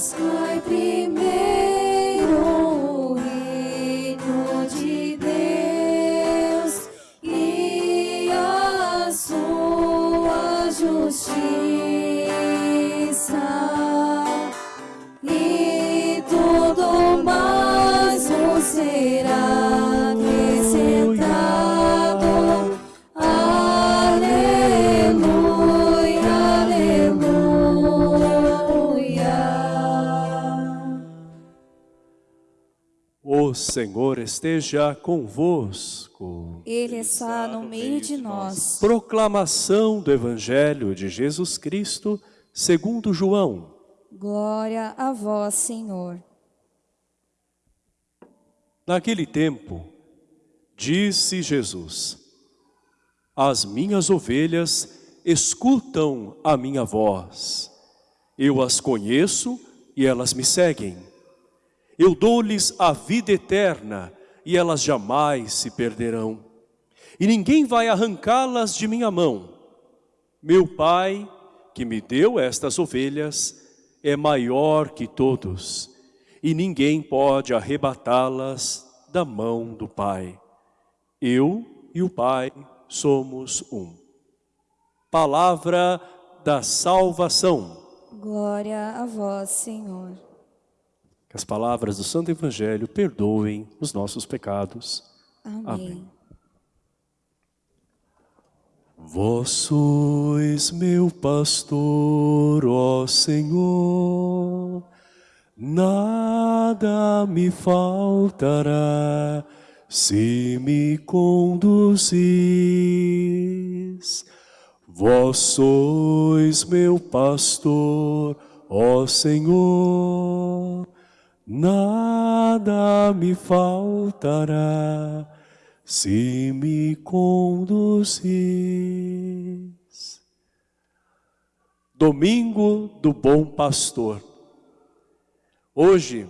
ласкай прими. O Senhor esteja convosco. Ele está no meio de nós. Proclamação do Evangelho de Jesus Cristo, segundo João. Glória a vós, Senhor. Naquele tempo, disse Jesus: As minhas ovelhas escutam a minha voz. Eu as conheço e elas me seguem. Eu dou-lhes a vida eterna e elas jamais se perderão. E ninguém vai arrancá-las de minha mão. Meu Pai, que me deu estas ovelhas, é maior que todos, e ninguém pode arrebatá-las da mão do Pai. Eu e o Pai somos um. Palavra da salvação. Glória a vós, Senhor. Que as palavras do Santo Evangelho perdoem os nossos pecados. Amém. Amém. Vós sois meu pastor, ó Senhor, nada me faltará se me conduzis. Vós sois meu pastor, ó Senhor, nada me faltará se me conduzis. Domingo do Bom Pastor. Hoje,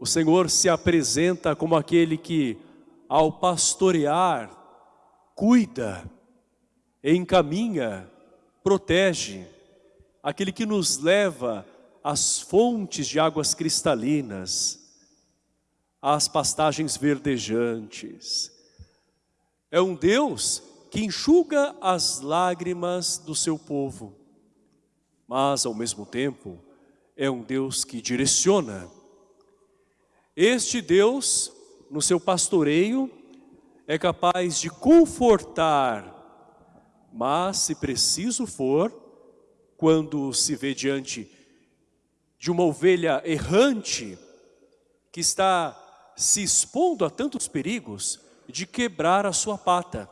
o Senhor se apresenta como aquele que, ao pastorear, cuida, encaminha, protege, aquele que nos leva às fontes de águas cristalinas, às pastagens verdejantes, é um Deus que enxuga as lágrimas do seu povo, mas ao mesmo tempo é um Deus que direciona. Este Deus, no seu pastoreio, é capaz de confortar, mas se preciso for, quando se vê diante de uma ovelha errante que está se expondo a tantos perigos, de quebrar a sua pata.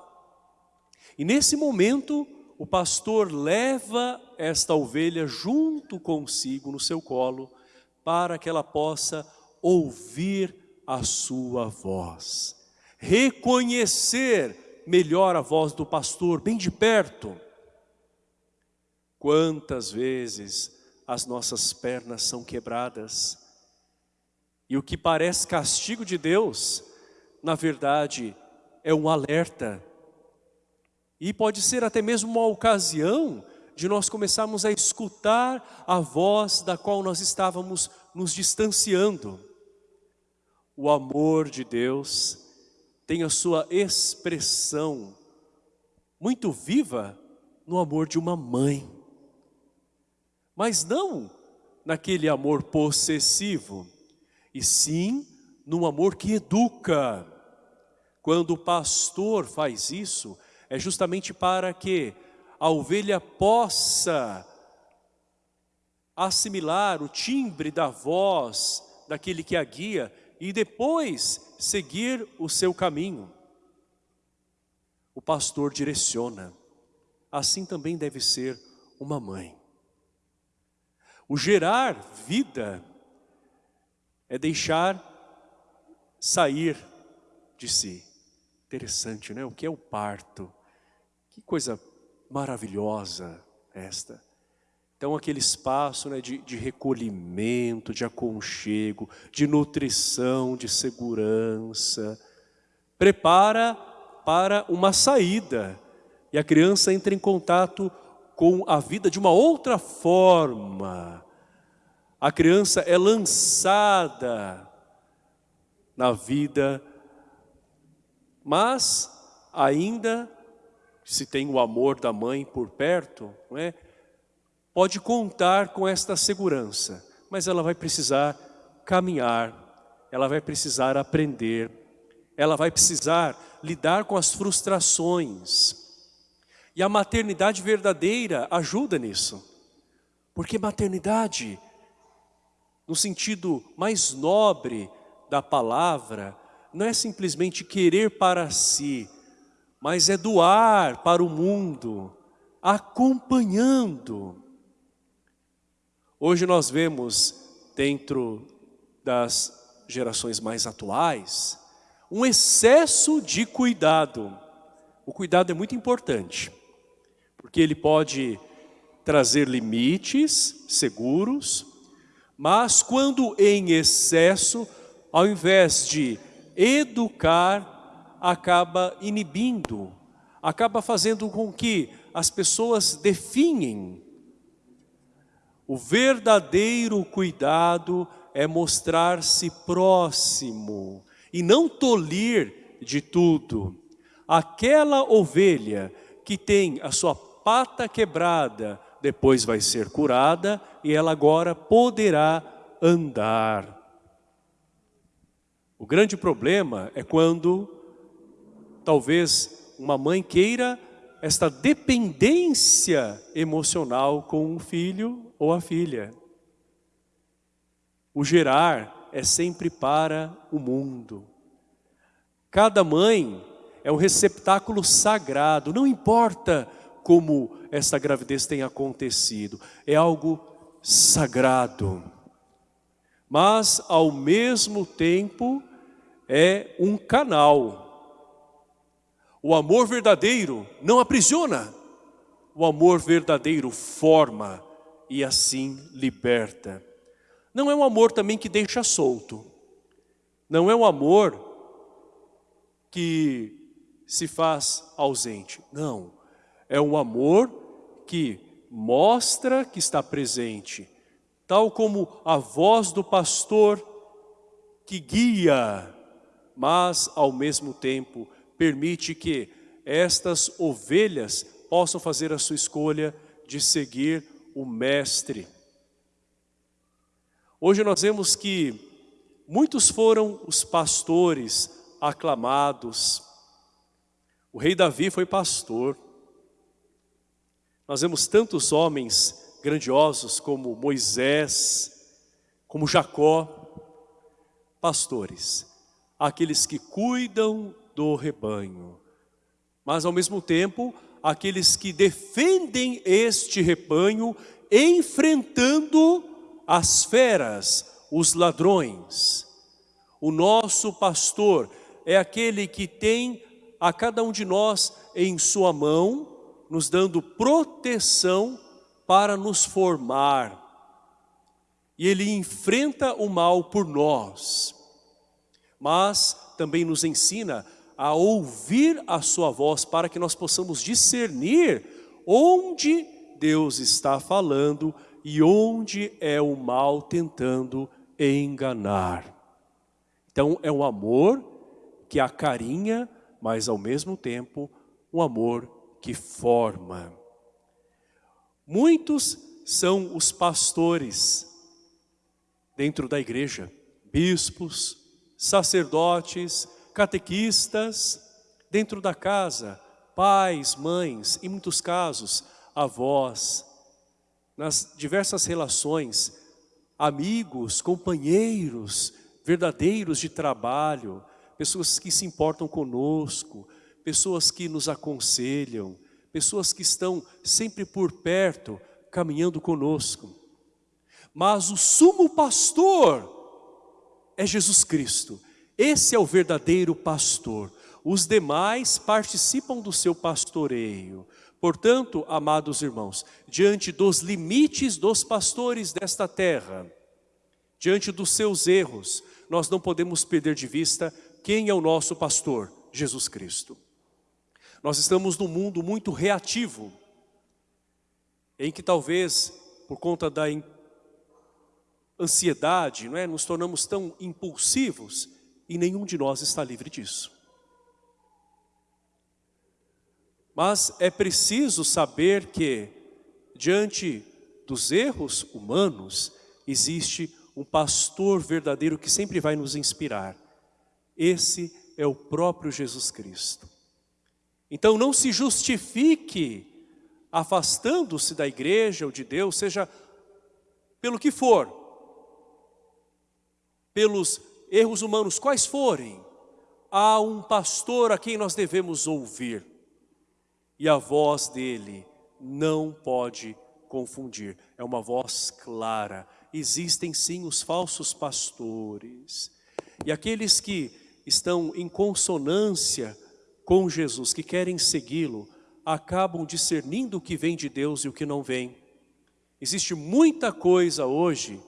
E nesse momento, o pastor leva esta ovelha junto consigo no seu colo, para que ela possa ouvir a sua voz. Reconhecer melhor a voz do pastor, bem de perto. Quantas vezes as nossas pernas são quebradas, e o que parece castigo de Deus, na verdade, é um alerta. E pode ser até mesmo uma ocasião de nós começarmos a escutar a voz da qual nós estávamos nos distanciando. O amor de Deus tem a sua expressão muito viva no amor de uma mãe. Mas não naquele amor possessivo, e sim num amor que educa, quando o pastor faz isso, é justamente para que a ovelha possa assimilar o timbre da voz daquele que a guia e depois seguir o seu caminho. O pastor direciona. Assim também deve ser uma mãe. O gerar vida é deixar sair de si. Interessante, né? O que é o parto? Que coisa maravilhosa esta. Então aquele espaço né, de, de recolhimento, de aconchego, de nutrição, de segurança, prepara para uma saída. E a criança entra em contato com a vida de uma outra forma. A criança é lançada na vida, mas ainda se tem o amor da mãe por perto, não é? pode contar com esta segurança, mas ela vai precisar caminhar, ela vai precisar aprender, ela vai precisar lidar com as frustrações. E a maternidade verdadeira ajuda nisso, porque maternidade, no sentido mais nobre da palavra, não é simplesmente querer para si, mas é doar para o mundo, acompanhando. Hoje nós vemos, dentro das gerações mais atuais, um excesso de cuidado. O cuidado é muito importante, porque ele pode trazer limites seguros, mas quando em excesso, ao invés de educar, acaba inibindo, acaba fazendo com que as pessoas definem. O verdadeiro cuidado é mostrar-se próximo e não tolir de tudo. Aquela ovelha que tem a sua pata quebrada, depois vai ser curada e ela agora poderá andar. O grande problema é quando talvez uma mãe queira esta dependência emocional com o filho ou a filha. O gerar é sempre para o mundo. Cada mãe é um receptáculo sagrado, não importa como essa gravidez tenha acontecido, é algo sagrado. Mas, ao mesmo tempo, é um canal o amor verdadeiro não aprisiona. O amor verdadeiro forma e assim liberta. Não é um amor também que deixa solto. Não é um amor que se faz ausente. Não. É um amor que mostra que está presente. Tal como a voz do pastor que guia, mas ao mesmo tempo permite que estas ovelhas possam fazer a sua escolha de seguir o mestre. Hoje nós vemos que muitos foram os pastores aclamados. O rei Davi foi pastor. Nós vemos tantos homens grandiosos como Moisés, como Jacó, pastores, aqueles que cuidam do rebanho. Mas ao mesmo tempo, aqueles que defendem este rebanho, enfrentando as feras, os ladrões. O nosso pastor é aquele que tem a cada um de nós em sua mão, nos dando proteção para nos formar. E ele enfrenta o mal por nós, mas também nos ensina a ouvir a sua voz para que nós possamos discernir onde Deus está falando e onde é o mal tentando enganar. Então é um amor que acarinha, mas ao mesmo tempo um amor que forma. Muitos são os pastores dentro da igreja, bispos, sacerdotes, catequistas, dentro da casa, pais, mães, em muitos casos, avós, nas diversas relações, amigos, companheiros, verdadeiros de trabalho, pessoas que se importam conosco, pessoas que nos aconselham, pessoas que estão sempre por perto, caminhando conosco. Mas o sumo pastor é Jesus Cristo. Esse é o verdadeiro pastor. Os demais participam do seu pastoreio. Portanto, amados irmãos, diante dos limites dos pastores desta terra, diante dos seus erros, nós não podemos perder de vista quem é o nosso pastor, Jesus Cristo. Nós estamos num mundo muito reativo, em que talvez, por conta da ansiedade, não é? nos tornamos tão impulsivos e nenhum de nós está livre disso. Mas é preciso saber que, diante dos erros humanos, existe um pastor verdadeiro que sempre vai nos inspirar. Esse é o próprio Jesus Cristo. Então não se justifique afastando-se da igreja ou de Deus, seja pelo que for, pelos erros humanos, quais forem, há um pastor a quem nós devemos ouvir. E a voz dele não pode confundir, é uma voz clara. Existem sim os falsos pastores. E aqueles que estão em consonância com Jesus, que querem segui-lo, acabam discernindo o que vem de Deus e o que não vem. Existe muita coisa hoje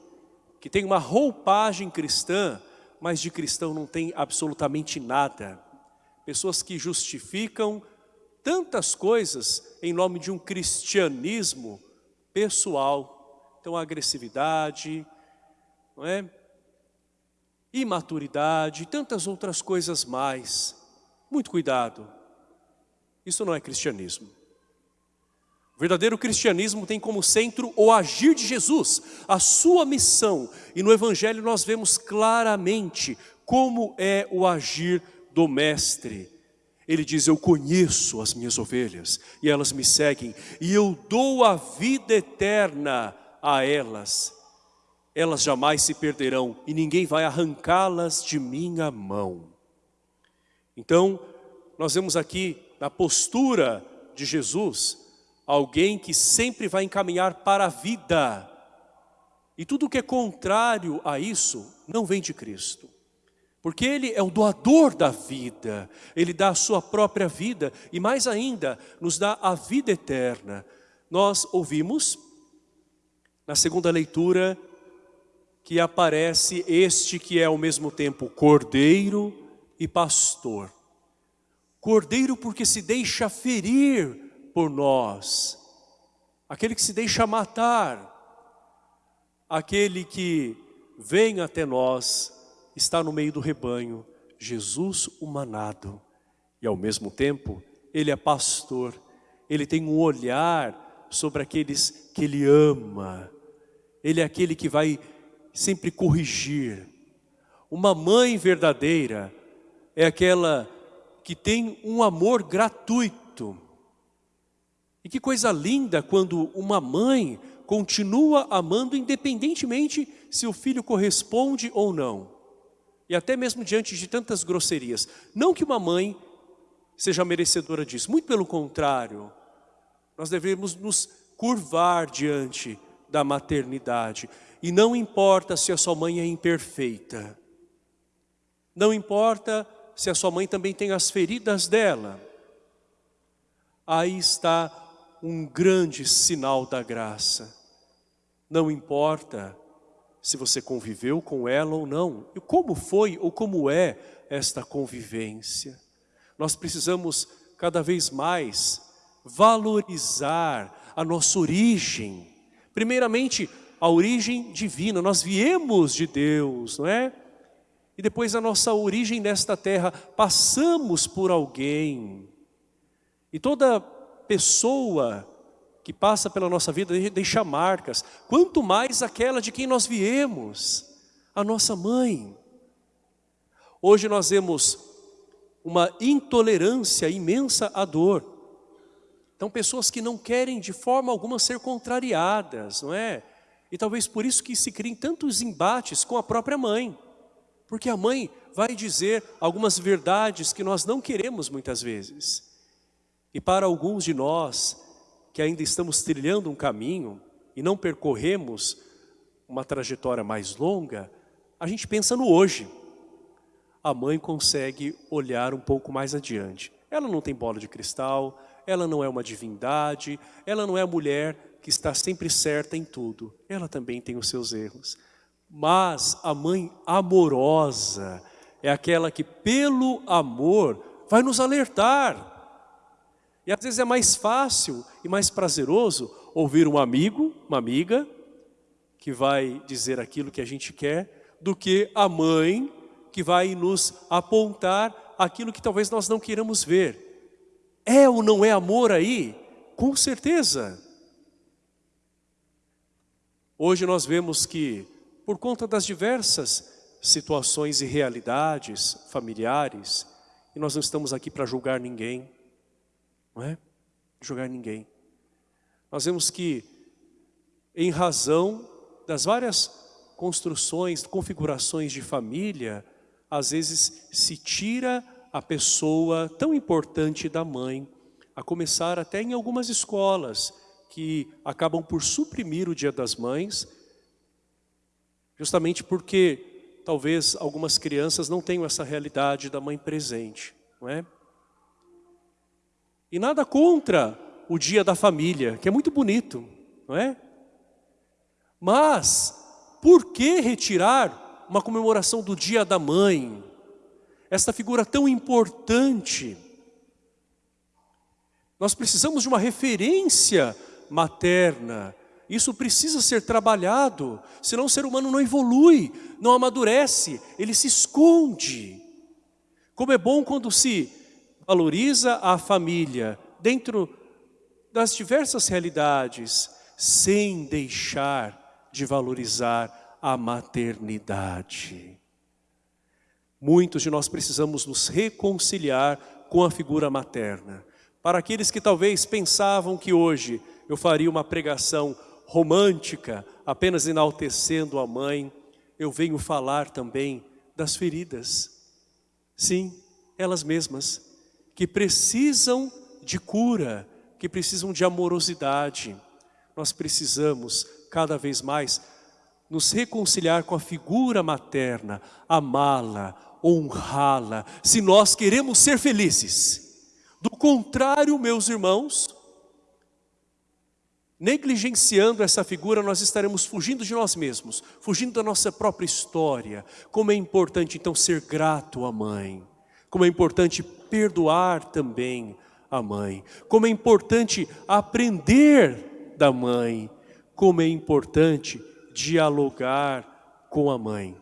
que tem uma roupagem cristã, mas de cristão não tem absolutamente nada. Pessoas que justificam tantas coisas em nome de um cristianismo pessoal. Então, agressividade, não é? imaturidade tantas outras coisas mais. Muito cuidado. Isso não é cristianismo. O verdadeiro cristianismo tem como centro o agir de Jesus, a sua missão. E no Evangelho nós vemos claramente como é o agir do Mestre. Ele diz, eu conheço as minhas ovelhas e elas me seguem e eu dou a vida eterna a elas. Elas jamais se perderão e ninguém vai arrancá-las de minha mão. Então, nós vemos aqui na postura de Jesus, alguém que sempre vai encaminhar para a vida. E tudo que é contrário a isso não vem de Cristo. Porque Ele é o doador da vida, Ele dá a sua própria vida e mais ainda, nos dá a vida eterna. Nós ouvimos, na segunda leitura, que aparece este que é ao mesmo tempo cordeiro e pastor. Cordeiro porque se deixa ferir por nós, aquele que se deixa matar, aquele que vem até nós, está no meio do rebanho, Jesus humanado, e ao mesmo tempo, ele é pastor, ele tem um olhar sobre aqueles que ele ama, ele é aquele que vai sempre corrigir. Uma mãe verdadeira é aquela que tem um amor gratuito, e que coisa linda quando uma mãe continua amando independentemente se o filho corresponde ou não. E até mesmo diante de tantas grosserias. Não que uma mãe seja merecedora disso, muito pelo contrário. Nós devemos nos curvar diante da maternidade. E não importa se a sua mãe é imperfeita. Não importa se a sua mãe também tem as feridas dela. Aí está um grande sinal da graça. Não importa se você conviveu com ela ou não, e como foi ou como é esta convivência. Nós precisamos cada vez mais valorizar a nossa origem. Primeiramente, a origem divina, nós viemos de Deus, não é? E depois a nossa origem nesta terra, passamos por alguém. E toda pessoa que passa pela nossa vida deixa marcas, quanto mais aquela de quem nós viemos, a nossa mãe. Hoje nós vemos uma intolerância imensa à dor. Então pessoas que não querem de forma alguma ser contrariadas, não é? E talvez por isso que se criem tantos embates com a própria mãe. Porque a mãe vai dizer algumas verdades que nós não queremos muitas vezes. E para alguns de nós, que ainda estamos trilhando um caminho e não percorremos uma trajetória mais longa, a gente pensa no hoje. A mãe consegue olhar um pouco mais adiante. Ela não tem bola de cristal, ela não é uma divindade, ela não é a mulher que está sempre certa em tudo. Ela também tem os seus erros. Mas a mãe amorosa é aquela que pelo amor vai nos alertar e às vezes é mais fácil e mais prazeroso ouvir um amigo, uma amiga, que vai dizer aquilo que a gente quer, do que a mãe que vai nos apontar aquilo que talvez nós não queiramos ver. É ou não é amor aí? Com certeza. Hoje nós vemos que, por conta das diversas situações e realidades familiares, e nós não estamos aqui para julgar ninguém, não é? Julgar ninguém. Nós vemos que, em razão das várias construções, configurações de família, às vezes se tira a pessoa tão importante da mãe, a começar até em algumas escolas que acabam por suprimir o Dia das Mães, justamente porque talvez algumas crianças não tenham essa realidade da mãe presente, não é? E nada contra o Dia da Família, que é muito bonito, não é? Mas, por que retirar uma comemoração do Dia da Mãe? Esta figura tão importante. Nós precisamos de uma referência materna. Isso precisa ser trabalhado, senão o ser humano não evolui, não amadurece, ele se esconde. Como é bom quando se valoriza a família dentro das diversas realidades, sem deixar de valorizar a maternidade. Muitos de nós precisamos nos reconciliar com a figura materna. Para aqueles que talvez pensavam que hoje eu faria uma pregação romântica, apenas enaltecendo a mãe, eu venho falar também das feridas. Sim, elas mesmas, que precisam de cura, que precisam de amorosidade. Nós precisamos cada vez mais nos reconciliar com a figura materna, amá-la, honrá-la, se nós queremos ser felizes. Do contrário, meus irmãos, negligenciando essa figura, nós estaremos fugindo de nós mesmos, fugindo da nossa própria história. Como é importante então ser grato à mãe, como é importante perdoar também a mãe, como é importante aprender da mãe, como é importante dialogar com a mãe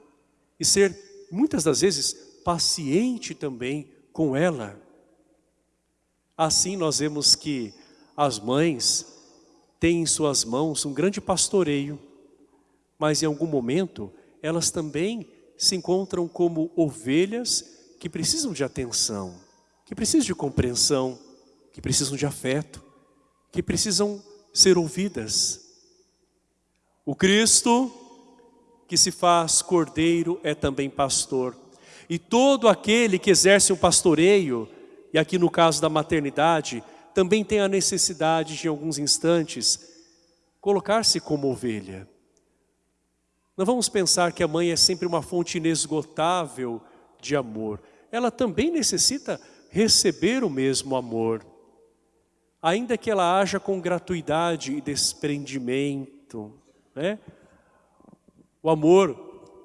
e ser muitas das vezes paciente também com ela. Assim nós vemos que as mães têm em suas mãos um grande pastoreio, mas em algum momento elas também se encontram como ovelhas que precisam de atenção, que precisam de compreensão, que precisam de afeto, que precisam ser ouvidas. O Cristo que se faz cordeiro é também pastor. E todo aquele que exerce um pastoreio, e aqui no caso da maternidade, também tem a necessidade de, em alguns instantes, colocar-se como ovelha. Não vamos pensar que a mãe é sempre uma fonte inesgotável de amor. Ela também necessita receber o mesmo amor. Ainda que ela haja com gratuidade e desprendimento. Né? O amor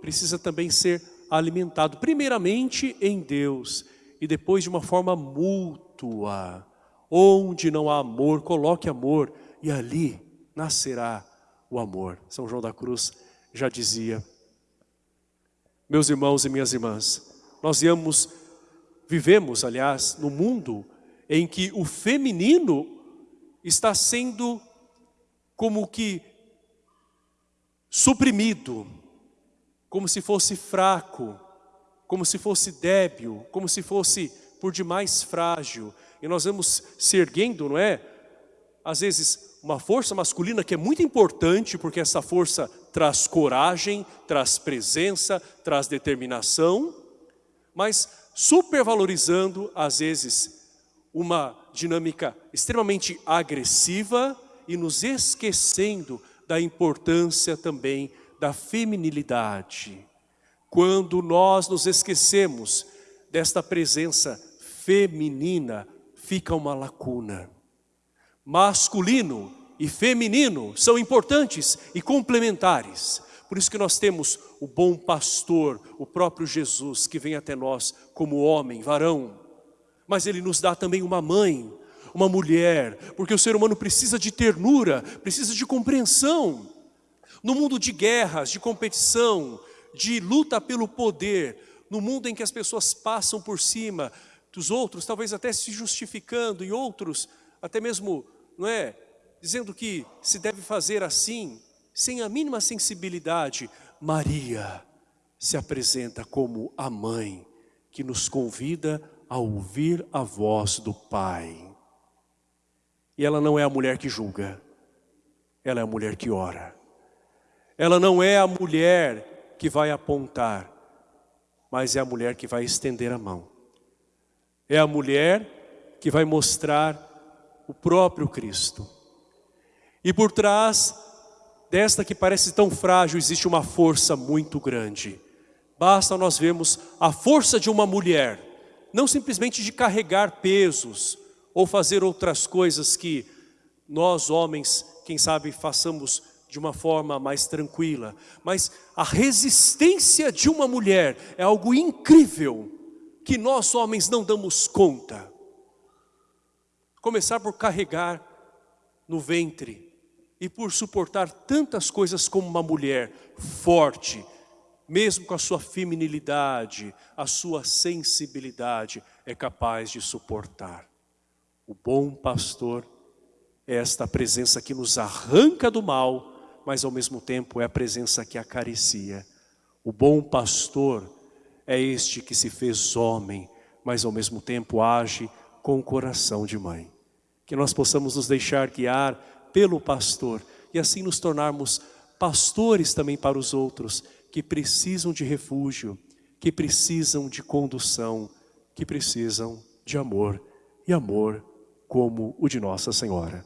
precisa também ser alimentado, primeiramente em Deus, e depois de uma forma mútua. Onde não há amor, coloque amor, e ali nascerá o amor. São João da Cruz já dizia. Meus irmãos e minhas irmãs, nós viemos, vivemos, aliás, no mundo em que o feminino está sendo como que suprimido, como se fosse fraco, como se fosse débil, como se fosse por demais frágil. E nós vamos se erguendo, não é? Às vezes uma força masculina que é muito importante, porque essa força traz coragem, traz presença, traz determinação, mas supervalorizando, às vezes, uma dinâmica extremamente agressiva e nos esquecendo da importância também da feminilidade. Quando nós nos esquecemos desta presença feminina, fica uma lacuna. Masculino e feminino são importantes e complementares. Por isso que nós temos o bom pastor, o próprio Jesus, que vem até nós como homem, varão. Mas ele nos dá também uma mãe, uma mulher, porque o ser humano precisa de ternura, precisa de compreensão. No mundo de guerras, de competição, de luta pelo poder, no mundo em que as pessoas passam por cima dos outros, talvez até se justificando, e outros até mesmo, não é, dizendo que se deve fazer assim, sem a mínima sensibilidade, Maria se apresenta como a mãe que nos convida a ouvir a voz do Pai. E ela não é a mulher que julga, ela é a mulher que ora. Ela não é a mulher que vai apontar, mas é a mulher que vai estender a mão. É a mulher que vai mostrar o próprio Cristo. E por trás desta que parece tão frágil existe uma força muito grande. Basta nós vermos a força de uma mulher, não simplesmente de carregar pesos ou fazer outras coisas que nós homens, quem sabe, façamos de uma forma mais tranquila, mas a resistência de uma mulher é algo incrível que nós homens não damos conta. Começar por carregar no ventre e por suportar tantas coisas como uma mulher forte, mesmo com a sua feminilidade, a sua sensibilidade, é capaz de suportar. O bom pastor é esta presença que nos arranca do mal, mas ao mesmo tempo é a presença que acaricia. O bom pastor é este que se fez homem, mas ao mesmo tempo age com o coração de mãe. Que nós possamos nos deixar guiar pelo pastor e assim nos tornarmos pastores também para os outros que precisam de refúgio, que precisam de condução, que precisam de amor e amor como o de Nossa Senhora.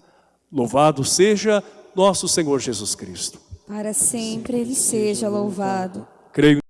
Louvado seja nosso Senhor Jesus Cristo. Para sempre Ele seja louvado. Creio